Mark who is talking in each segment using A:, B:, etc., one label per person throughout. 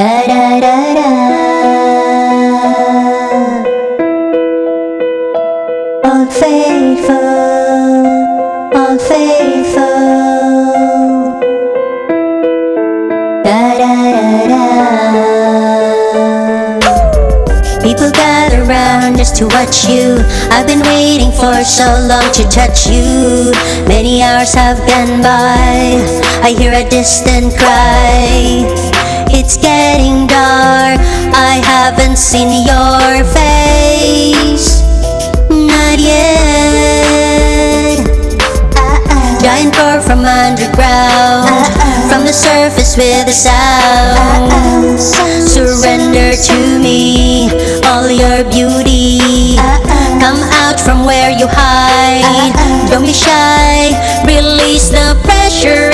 A: Da da da da. Old faithful. Da da da da. People gather around just to watch you. I've been waiting for so long to touch you. Many hours have gone by. I hear a distant cry. It's getting dark. I haven't seen your face. Not yet. Uh-uh. Giant roar from underground. Uh-uh. From the surface with a sound. Uh-uh. Surrender to me all your beauty. Come out from where you hide. Don't be shy. Release the pressure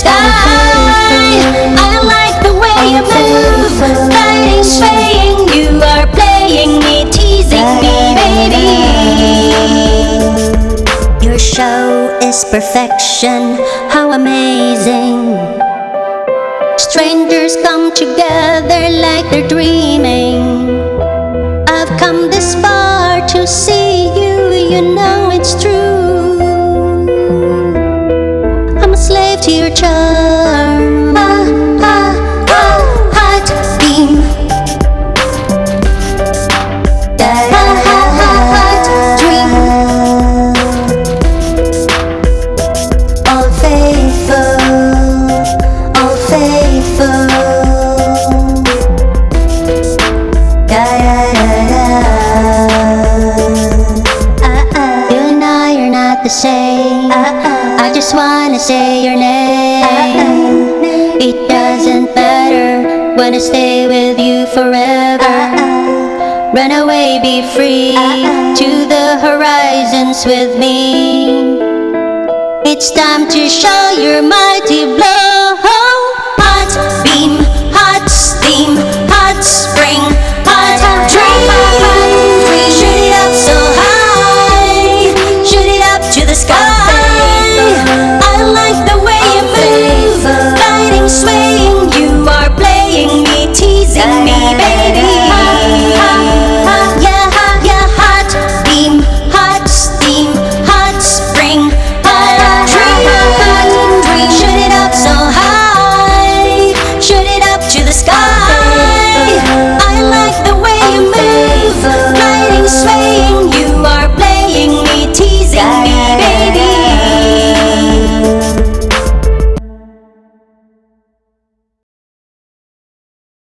A: sky. I like the way you move, guiding, swaying. You are playing me, teasing me, baby. Your show is perfection, how amazing. Strangers come together like they're dreaming. I've come this far to see slave I are not the same. I just wanna say your name. Uh-uh. It doesn't matter. Wanna stay with you forever. Uh-uh. Run away, be free uh-uh. to the horizons with me. It's time to show your mighty blow.